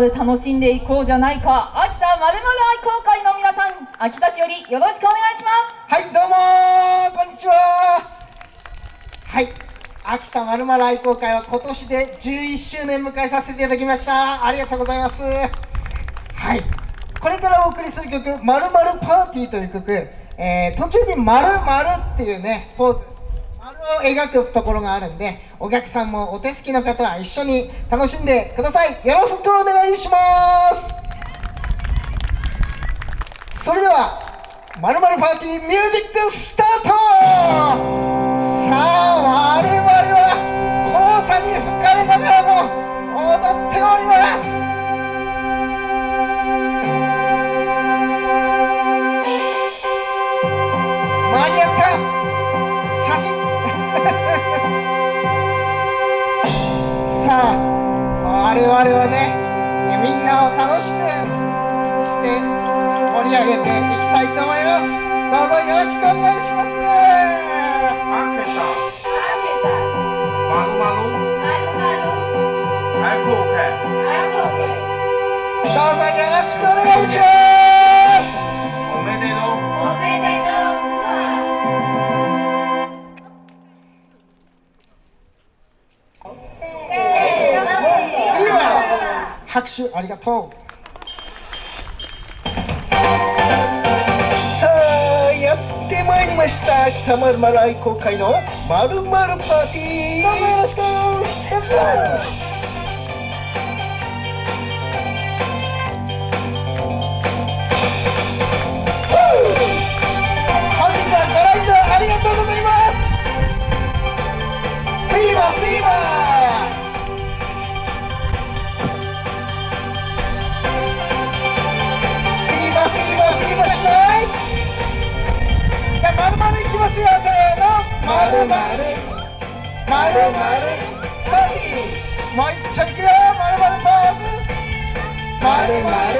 で楽しんでいこうじゃないか。秋田まるまる愛好会の皆さん秋田市よりよろしくお願いします。はいどうもこんにちは。はい。秋田まるまる愛好会は今年で11周年迎えさせていただきました。ありがとうございます。はい。これからお送りする曲「まるまるパーティー」という曲、えー、途中に「まるまるっていうねポーズ。を描くところがあるんでお客さんもお手すきの方は一緒に楽しんでください。よろしくお願いします。それでは「まるまるパーティーミュージックスタート!」さあ我々は黄砂に吹かれながらも踊っております。我々はねみんなを楽しくして盛り上げていきたいと思います。どうぞよろしくお願いします。手ありがとう。さあやってまいりました。北まるまる愛好会のまるまるパーティー。どうぞよろしく。Let's go! 本まるまるまるまるパーティーもう一丁いくよまるまるポーズまるまる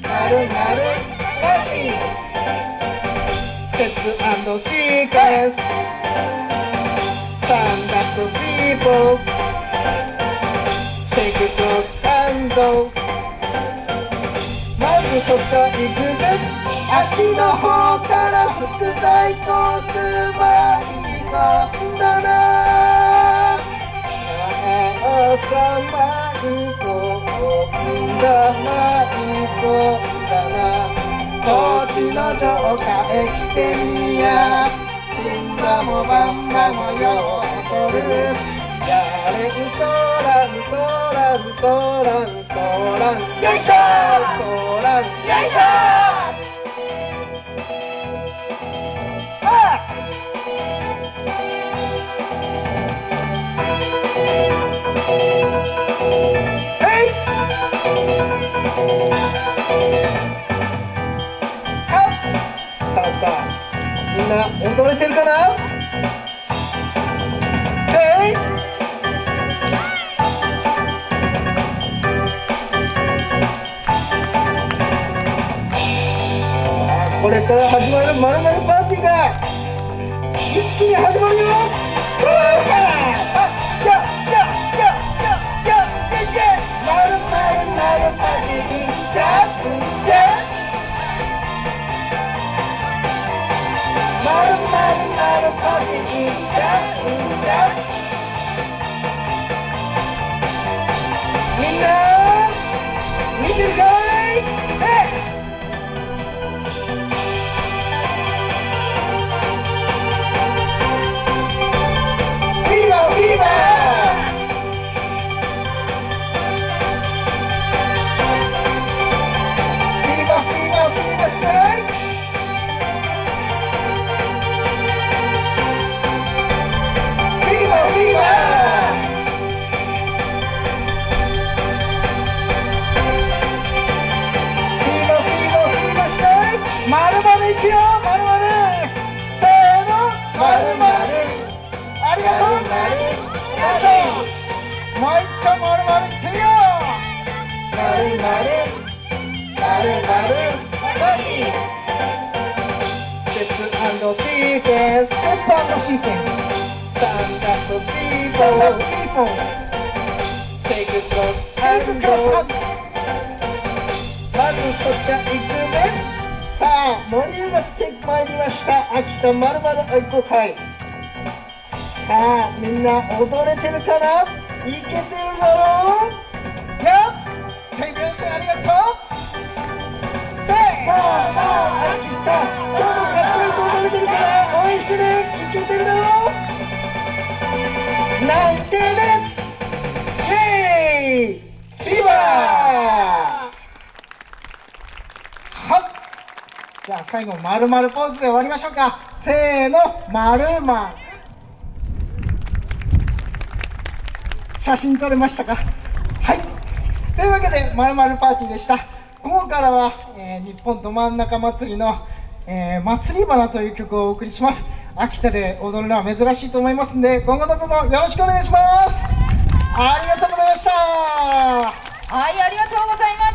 まるまるパーセットシーケンス Stand up people Take it cross and go. まずそこ行くぜ秋の方の城下へ来てみや死んだもばんばもようとる。やれんそらんそらんそらんそらんよいしょそらんよいしょな踊れてるかな？せい！これから始まるまるまるパーティーが一気に始まるよ！もう一丁まるまるいってみようまるまるまるまるパーティーステップシーケンスステップシーケンススタンダップピーポーピーポー Take it cross and go そっちゃ行くねさあ盛り上がってまいりました秋田まるまる愛好会さあみんな踊れてるかないけてるだろうやっ手拍子ありがとうせーの秋田今日もかっこよく踊れてるから応援してねいけてるだろう泣いてねイェーイビバーはっじゃあ最後まるまるポーズで終わりましょうか。せーのまるまる。写真撮れましたか？はい。というわけでまるまるパーティーでした。午後からは、えー日本ど真ん中祭りの、えー祭り花という曲をお送りします。秋田で踊るのは珍しいと思いますんで今後ともよろしくお願いします。ありがとうございました。はいありがとうございます。